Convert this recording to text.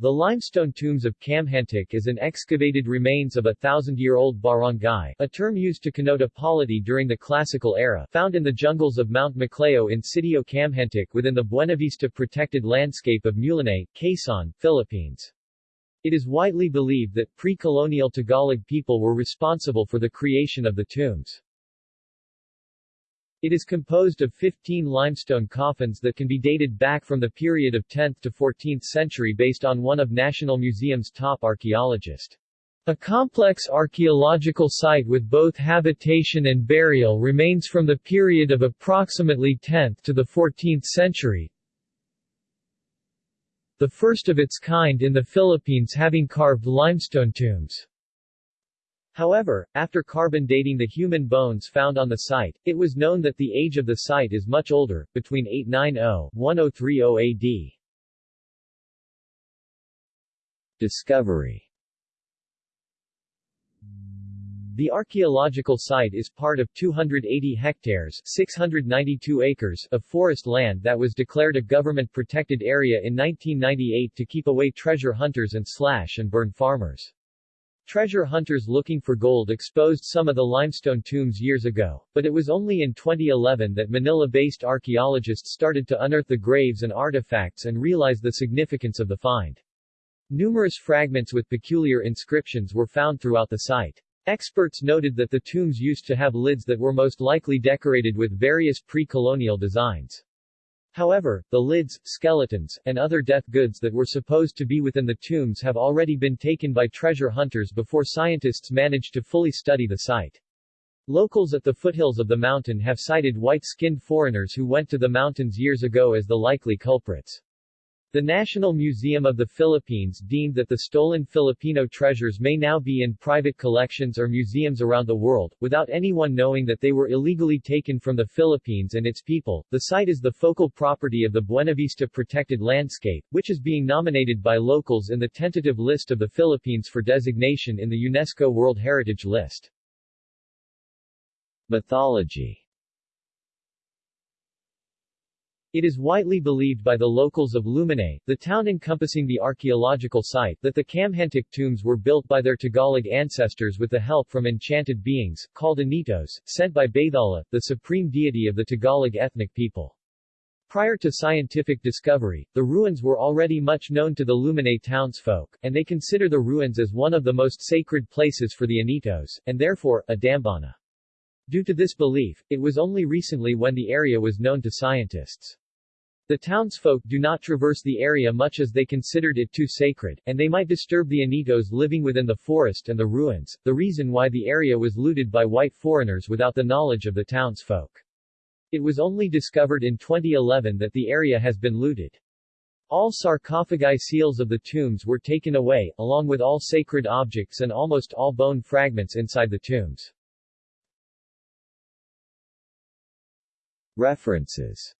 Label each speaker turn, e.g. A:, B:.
A: The limestone tombs of Kamhantik is an excavated remains of a thousand-year-old barangay, a term used to connote a polity during the classical era, found in the jungles of Mount Maclayao in Sitio Kamhantik within the Buenavista protected landscape of Mulanay, Quezon, Philippines. It is widely believed that pre-colonial Tagalog people were responsible for the creation of the tombs. It is composed of 15 limestone coffins that can be dated back from the period of 10th to 14th century based on one of National Museum's top archaeologists. A complex archaeological site with both habitation and burial remains from the period of approximately 10th to the 14th century, the first of its kind in the Philippines having carved limestone tombs. However, after carbon dating the human bones found on the site, it was known that the age of the site is much older, between 890-1030 AD. Discovery The archaeological site is part of 280 hectares 692 acres of forest land that was declared a government-protected area in 1998 to keep away treasure hunters and slash-and-burn farmers. Treasure hunters looking for gold exposed some of the limestone tombs years ago, but it was only in 2011 that Manila-based archaeologists started to unearth the graves and artifacts and realize the significance of the find. Numerous fragments with peculiar inscriptions were found throughout the site. Experts noted that the tombs used to have lids that were most likely decorated with various pre-colonial designs. However, the lids, skeletons, and other death goods that were supposed to be within the tombs have already been taken by treasure hunters before scientists managed to fully study the site. Locals at the foothills of the mountain have cited white-skinned foreigners who went to the mountains years ago as the likely culprits. The National Museum of the Philippines deemed that the stolen Filipino treasures may now be in private collections or museums around the world, without anyone knowing that they were illegally taken from the Philippines and its people. The site is the focal property of the Buenavista Protected Landscape, which is being nominated by locals in the tentative list of the Philippines for designation in the UNESCO World Heritage List. Mythology It is widely believed by the locals of Mulanay, the town encompassing the archaeological site, that the Kamhantik tombs were built by their Tagalog ancestors with the help from enchanted beings, called Anitos, sent by Bathala, the supreme deity of the Tagalog ethnic people. Prior to scientific discovery, the ruins were already much known to the Mulanay townsfolk, and they consider the ruins as one of the most sacred places for the Anitos, and therefore, a dambana. Due to this belief, it was only recently when the area was known to scientists. The townsfolk do not traverse the area much as they considered it too sacred, and they might disturb the Anitos living within the forest and the ruins, the reason why the area was looted by white foreigners without the knowledge of the townsfolk. It was only discovered in 2011 that the area has been looted. All sarcophagi seals of the tombs were taken away, along with all sacred objects and almost all bone fragments inside the tombs. References